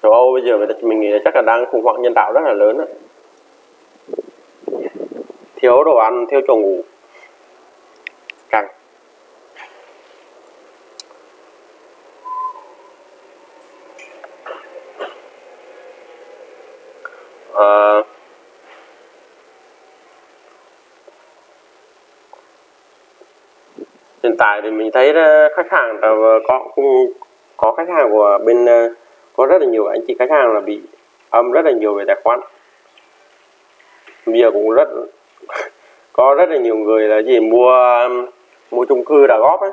châu Âu bây giờ mình nghĩ là chắc là đang khủng hoảng nhân đạo rất là lớn đó. thiếu đồ ăn, thiếu chỗ ngủ à, hiện tại thì mình thấy khách hàng có cũng có khách hàng của bên ờ, có rất là nhiều. Anh chị khách hàng là bị âm rất là nhiều về tài khoản. Bây giờ cũng rất có rất là nhiều người là gì mua mua chung cư đã góp ấy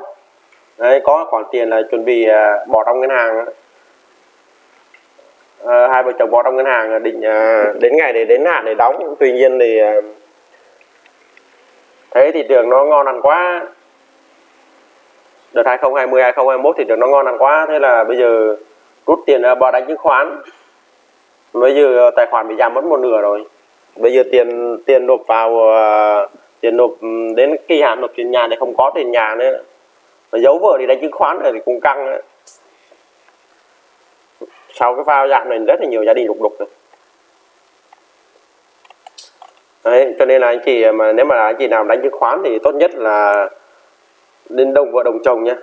đấy có khoản tiền là chuẩn bị ờ, bỏ trong ngân hàng à, hai vợ chồng bỏ trong ngân hàng ờ, định à, đến ngày để đến hạn để đóng. Tuy nhiên thì à, thấy thị trường nó ngon ăn quá. Đợt 2020 2021 thị trường nó ngon ăn quá. Thế là bây giờ rút tiền bỏ đánh chứng khoán. Bây giờ tài khoản bị giảm mất một nửa rồi. Bây giờ tiền tiền nộp vào uh, tiền nộp ừ, đến kỳ hạn nộp tiền nhà thì không có tiền nhà nữa. Mà giấu vợ thì đánh chứng khoán rồi thì cũng căng nữa sau cái pha giảm này rất là nhiều gia đình lục đục rồi. Đấy, cho nên là anh chị mà nếu mà anh chị nào đánh chứng khoán thì tốt nhất là nên đồng vợ đồng chồng nhé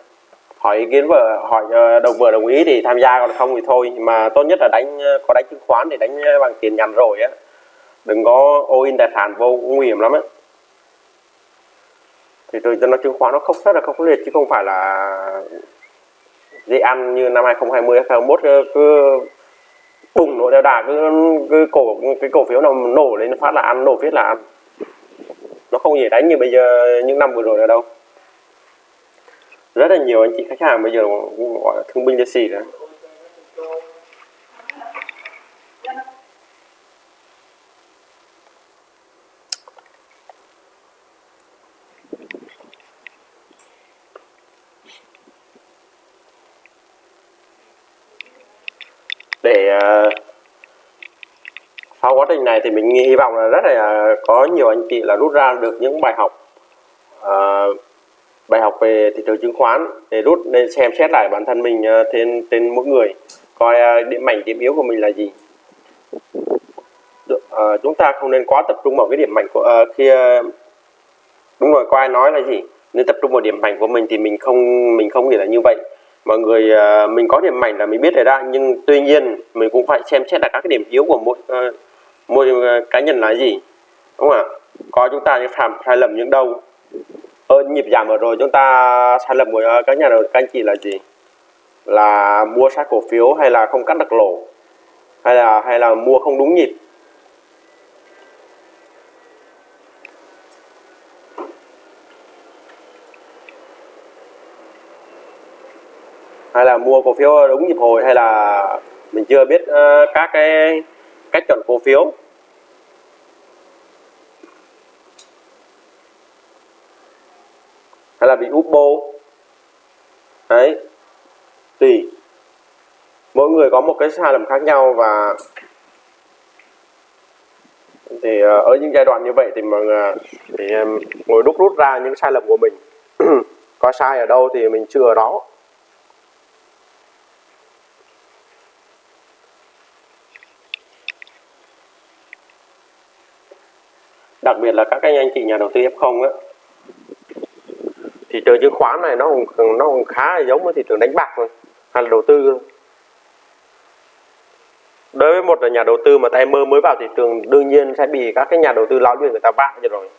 hỏi ý kiến vợ hỏi ờ, đồng vợ đồng ý thì tham gia còn không thì thôi. Mà tốt nhất là đánh ờ, có đánh chứng khoán thì đánh ờ, bằng tiền nhàn rồi á. Đừng có ô in tài sản vô nguy hiểm lắm á. Thì tôi cho nó chứng khoán nó không rất là không liệt chứ không phải là dễ ăn như năm 2020 2021 cứ bùng nổ đeo đà, cứ cứ cổ, cái cổ phiếu nào nổ lên phát là ăn, nổ viết là ăn. Nó không dễ đánh như bây giờ, những năm vừa rồi nữa đâu. Rất là nhiều anh chị khách hàng bây giờ gọi là thương binh liệt sĩ đấy để ờ, sau quá trình này thì mình hy vọng là rất là ờ, có nhiều anh chị là rút ra được những bài học uh, bài học về thị trường chứng khoán để rút nên xem xét lại bản thân mình uh, trên trên mỗi người coi uh, điểm mạnh điểm yếu của mình là gì. Uh, chúng ta không nên quá tập trung vào cái điểm mạnh của uh, khi uh, đúng rồi có ai nói là gì? Nên tập trung vào điểm mạnh của mình thì mình không mình không nghĩ là như vậy mọi người uh, mình có điểm mạnh là mình biết đề ra nhưng tuy nhiên mình cũng phải xem xét là các cái điểm yếu của mỗi uh, mỗi uh, cá nhân là gì đúng không ạ? Có chúng ta những phạm sai lầm những đâu. Ở nhịp giảm vừa rồi chúng ta sai lầm của các nhà đầu các anh chị là gì? Là mua sai cổ phiếu hay là không cắt được lỗ? Hay là hay là mua không đúng nhịp? Hay là mua cổ phiếu đúng nhịp hồi hay là mình chưa biết uh, các cái cách chọn cổ phiếu? Hay là bị úp bô? Đấy. Tùy. Mỗi người có một cái sai lầm khác nhau và thì ờ, ở những giai đoạn như vậy thì mọi người thì ngồi đúc rút ra những sai lầm của mình. Có sai ở đâu thì mình chưa ở đó. Đặc biệt là các cái anh chị nhà đầu tư F0 á thị trường chứng khoán này nó còn, nó còn khá là giống với thị trường đánh bạc thôi hay là đầu tư đối với một nhà đầu tư mà tay mơ mới vào thị trường đương nhiên sẽ bị các cái nhà đầu tư lão luyện người ta bạc cho rồi.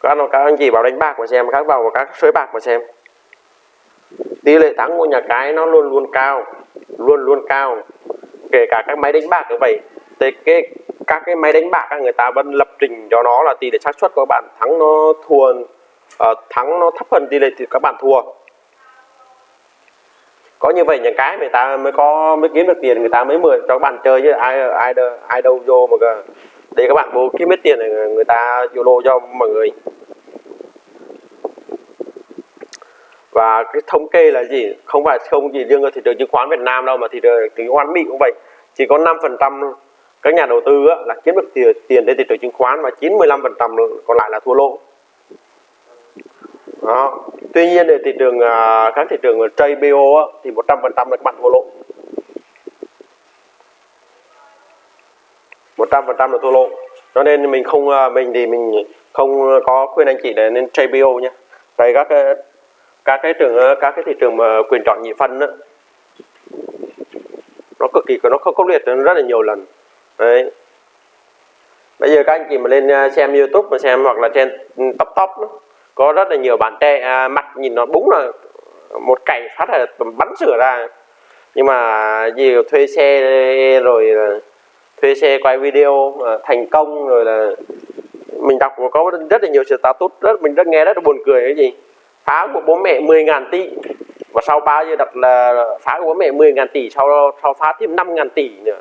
Các, các anh chị vào đánh bạc mà xem các vào các sới bạc mà xem. Tỷ lệ thắng của nhà cái nó luôn luôn cao luôn luôn cao. Kể cả các máy đánh bạc cũng vậy. Thì cái các cái máy đánh bạc người ta vẫn lập trình cho nó là tỷ lệ xác suất của bạn. Thắng nó thua uh, thắng nó thấp hơn tỷ lệ thì các bạn thua. Có như vậy những cái người ta mới có mới kiếm được tiền người ta mới mời cho các bạn chơi chứ ai ai đâu ai đâu vô mà để các bạn vô kiếm hết tiền này người ta vô lô cho mọi người. Và cái thống kê là gì? Không phải không chỉ riêng ở thị trường chứng khoán Việt Nam đâu mà thị trường chứng khoán Mỹ cũng vậy. Chỉ có 5 phần trăm các nhà đầu tư á, là kiếm được tiền tiền trên thị trường chứng khoán và 95 phần trăm còn lại là thua lỗ. Đó. tuy nhiên ở thị trường à, các thị trường trade á, thì 100 phần trăm là các bạn thua lỗ. 100 phần trăm là thua lỗ. Cho nên mình không à, mình thì mình không có khuyên anh chị để nên trade nhé Tại các các cái trường à, các cái thị trường mà quyền chọn nhị phân đó, nó cực kỳ nó không có liệt rất là nhiều lần đấy. Bây giờ các anh chị mà lên à, xem youtube mà xem hoặc là trên ừ, top top có rất là nhiều bạn trẻ à, mặt nhìn nó đúng là một cày phát là bắn sửa ra. Nhưng mà gì thuê xe rồi thuê xe quay video à, thành công rồi là mình đọc có rất là nhiều sự tút rất mình rất nghe rất là buồn cười cái gì. Phá của bố mẹ 10 ngàn tỷ. Và sau bao giờ đặt là phá của bố mẹ 10 ngàn tỷ sau sau phá thêm 5 ngàn tỷ nữa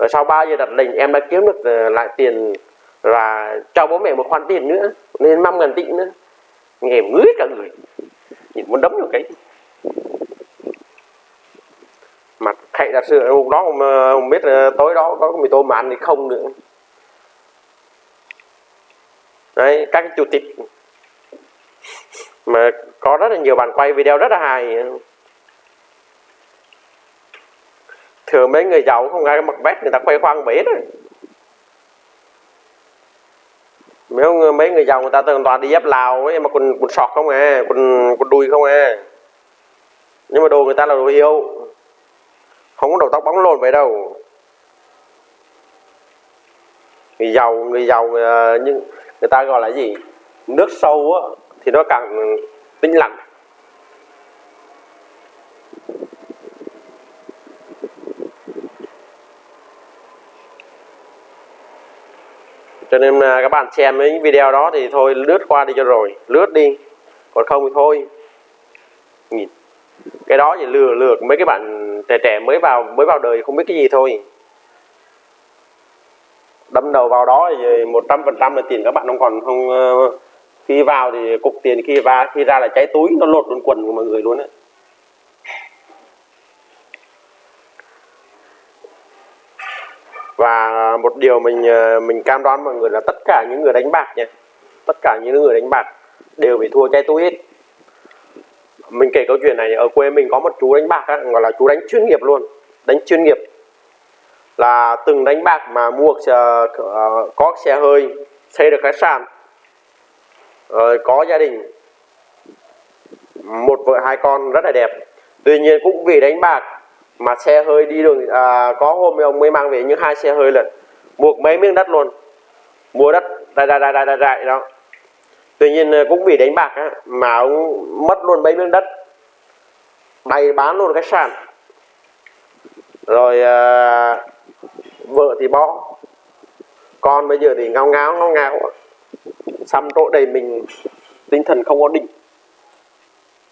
rồi sau 3 giờ đặt lệnh em đã kiếm được ờ, lại tiền và cho bố mẹ một khoản tiền nữa nên 5 ngàn tỷ nữa. Nghe ngứa cả người nhìn muốn đấm vào cái. Mặt thầy thật sự hôm đó không, không ờ, biết ờ, tối đó có mì tôm mà ăn thì không nữa. Đấy các cái chủ tịch. Mà có rất là nhiều bạn quay video rất là hài. Thường mấy người giàu không ai mặc vest, người ta khoe khoang bể đấy mấy mấy người giàu người ta thường toàn đi dép lào ấy, mà quần quần sọt không à quần quần đùi không à. Nhưng mà đồ người ta là đồ yêu không có đầu tóc bóng lộn vậy đâu. Người giàu người giàu à, nhưng người ta gọi là gì? Nước sâu á, thì nó càng tĩnh lặng. Cho nên à, các bạn xem mấy video đó thì thôi lướt qua đi cho rồi. Lướt đi. Còn không thì thôi. Nhìn. Cái đó thì lừa lừa mấy cái bạn trẻ trẻ mới vào mới vào đời không biết cái gì thôi. Đâm đầu vào đó thì một trăm phần trăm là tiền các bạn không còn không ờ, khi vào thì cục tiền khi vào khi ra là cháy túi nó lột luôn quần của mọi người luôn đấy và ờ, một điều mình ờ, mình cam đoan mọi người là tất cả những người đánh bạc nha tất cả những người đánh bạc đều bị thua chai túi hết mình kể câu chuyện này ở quê mình có một chú đánh bạc á, gọi là chú đánh chuyên nghiệp luôn đánh chuyên nghiệp. Là từng đánh bạc mà mua xe có xe hơi xây được khách sạn rồi có gia đình một vợ hai con rất là đẹp. Tuy nhiên cũng vì đánh bạc mà xe hơi đi đường à, có hôm ông mới mang về những hai xe hơi lần buộc mấy miếng đất luôn. Mua đất đại đại đại đại đại, đại đó. Tuy nhiên à, cũng vì đánh bạc á, mà ông mất luôn mấy miếng đất. Bày bán luôn khách sạn rồi à, vợ thì bỏ con bây giờ thì ngao ngáo ngao ngáo. Xăm chỗ đầy mình tinh thần không ổn định.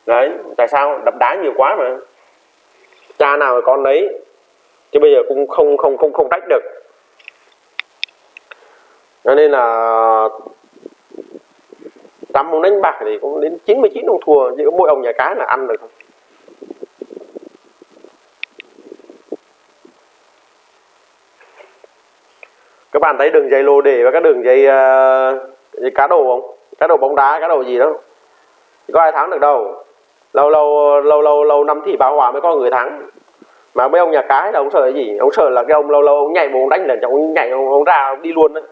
Đấy tại sao? Đập đá nhiều quá mà cha nào là con đấy chứ bây giờ cũng không không không không tách được. Cho nên là trăm ông đánh bạc thì cũng đến 99 ông thua chỉ có mỗi ông nhà cái là ăn được. Thôi các bạn thấy đường dây lô đề và các đường dây, uh, dây cá đồ không? Cá đồ bóng đá cá đồ gì đó. Có ai thắng được đâu? Lâu lâu lâu lâu lâu năm thì báo hòa mới có người thắng. Mà mấy ông nhà cái là ông sợ cái gì? Ông sợ là cái ông lâu lâu ông nhảy bộ ông đánh lần ông nhảy ông, ông ra ông đi luôn đấy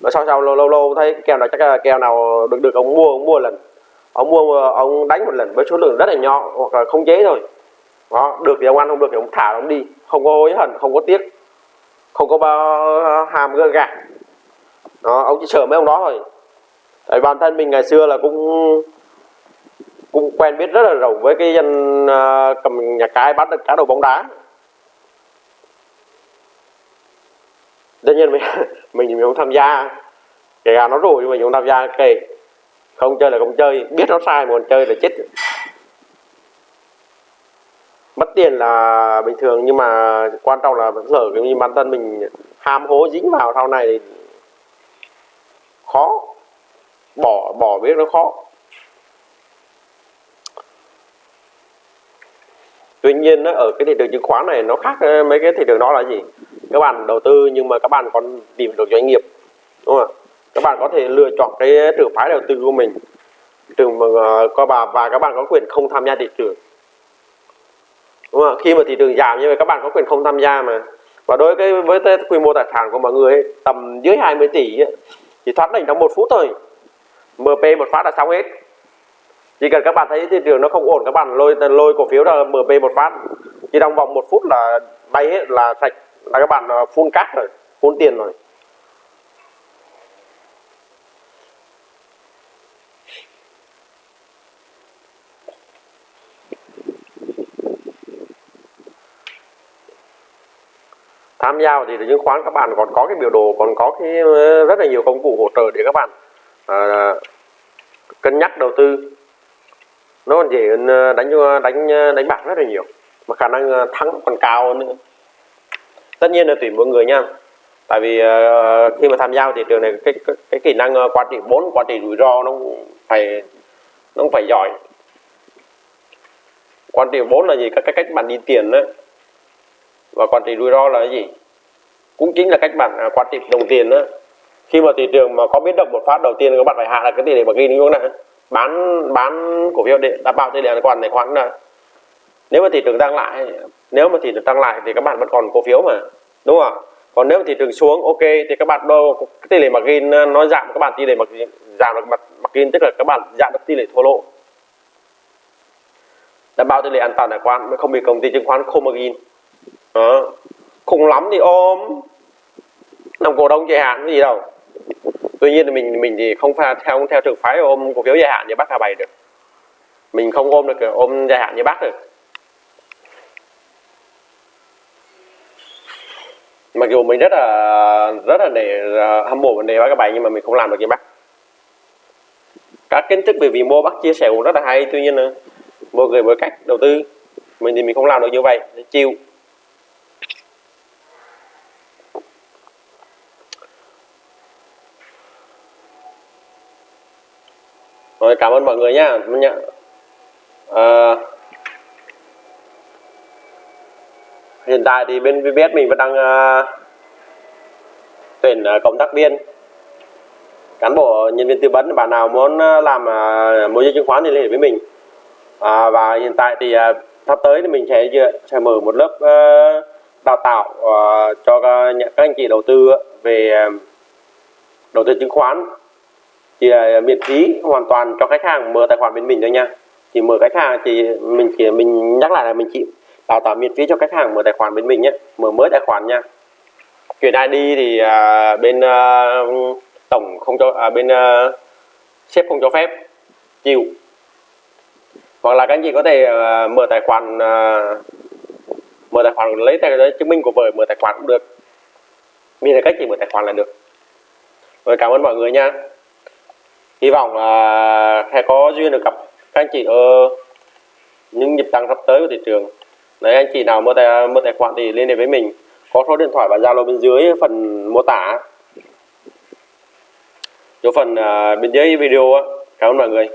mà sau sau lâu lâu lâu thấy kèo nào chắc là kèo nào được được ông mua ông mua lần. Ông mua ông đánh một lần với số lượng rất là nhỏ hoặc là không chế thôi. Đó được thì ông ăn không được thì ông thả ông đi. Không có hối hận không có tiếc. Không có bao hàm gỡ gạt đó ông chỉ sợ mấy ông đó thôi. Tại bản thân mình ngày xưa là cũng cũng quen biết rất là rộng với cái dân uh, cầm nhà cái bắt được cá đồ bóng đá. Tất nhiên mình mình mình không tham gia kể cả nó rồi nhưng mình không tham gia kể không chơi là không chơi biết nó sai mà còn chơi là chết. Mất tiền là bình thường nhưng mà quan trọng là vẫn lỡ cái như bản thân mình ham hố dính vào sau này thì khó. Bỏ bỏ biết nó khó. Tuy nhiên ở cái thị trường chứng khoán này nó khác ờ, mấy cái thị trường đó là gì? Các bạn đầu tư nhưng mà các bạn còn tìm được doanh nghiệp đúng không các bạn có thể lựa chọn cái trường phái đầu tư của mình. Trường mà ờ, có bà và các bạn có quyền không tham gia thị trường đúng không khi mà thị trường giảm như vậy các bạn có quyền không tham gia mà. Và đối với với cái quy mô tài sản của mọi người ấy, tầm dưới 20 tỷ ấy, thì thoát đỉnh trong một phút thôi. MP một phát là xong hết chỉ cần các bạn thấy thị trường nó không ổn các bạn lôi lôi cổ phiếu là MP một phát. Chỉ trong vòng một phút là bay hết là sạch là các bạn ờ, phun cát rồi phun tiền rồi. Tham gia vào thị trường chứng khoán các bạn còn có cái biểu đồ còn có cái ờ, rất là nhiều công cụ hỗ trợ để các bạn à, cân nhắc đầu tư nó còn dễ hơn ờ, đánh đánh ờ, đánh bạc rất là nhiều. Mà khả năng ờ, thắng còn cao hơn nữa. Tất nhiên là tùy mỗi người nha. Tại vì uh, khi mà tham gia vào thị trường này cái cái, cái kỹ năng quản trị vốn quản trị rủi ro nó phải nó phải giỏi. Quản trị vốn là gì? Các cái cách bạn đi tiền đó. Và quản trị rủi ro là cái gì? Cũng chính là cách bạn à, quản trị đồng tiền đó. Khi mà thị trường mà có biến động một phát đầu tiên các bạn phải hạ là cái tỷ lệ ghi đúng không nào? Bán bán cổ phiếu để đảm bảo tỷ lệ còn tài khoản là nếu mà thị trường tăng lại, nếu mà thị trường tăng lại thì các bạn vẫn còn cổ phiếu mà, đúng không ạ? Còn nếu mà thị trường xuống, ok, thì các bạn đâu tỷ lệ margin ờ, nó giảm, các bạn tỷ lệ margin, giảm được mặt margin, tức là các bạn giảm được tỷ lệ thua lỗ. Đảm bảo tỷ lệ an toàn tài khoản, mới không bị công ty chứng khoán không margin. Đó. Khủng lắm thì ôm. Làm cổ đông dài hạn, cái gì đâu tuy nhiên mình mình thì không pha theo theo trường phái ôm cổ phiếu dài hạn như bác Hà bày được. Mình không ôm được ôm dài hạn như bác được. Mặc dù mình rất là rất là để à, hâm mộ vấn đề bác các bạn nhưng mà mình không làm được như bác. Các kiến thức về vĩ mô bác chia sẻ cũng rất là hay, tuy nhiên là mỗi người mỗi cách đầu tư, mình thì mình không làm được như vậy chịu rồi cảm ơn mọi người nhá à, hiện tại thì bên VBS mình vẫn đang uh, tuyển ờ, cộng tác viên. Cán bộ nhân viên tư vấn bạn nào muốn à, làm ờ, môi giới chứng khoán thì liên hệ với mình. À, và hiện tại thì ờ, sắp tới thì mình sẽ sẽ mở một lớp ờ, đào tạo ờ, cho các, các anh chị đầu tư về đầu tư chứng khoán thì à, miễn phí hoàn toàn cho khách hàng mở tài khoản bên mình thôi nha. Chỉ mở khách hàng thì mình chỉ mình nhắc lại là mình chỉ đào tạo miễn phí cho khách hàng mở tài khoản bên mình nhé mở mới tài khoản nha. Chuyển ID thì à, bên à, tổng không cho à, bên à, sếp không cho phép chịu. Hoặc là các anh chị có thể à, mở tài khoản à, mở tài khoản lấy tài giấy chứng minh của vợ mở tài khoản cũng được. Miễn là cách chỉ mở tài khoản là được. Rồi cảm ơn mọi người nha hy vọng là sẽ có duyên được gặp các anh chị ở những nhịp tăng sắp tới của thị trường. Đấy, anh chị nào mua tài mua tài khoản thì liên hệ với mình. Có số điện thoại và zalo bên dưới phần mô tả. Chỗ phần à, bên dưới video á. Cảm ơn mọi người.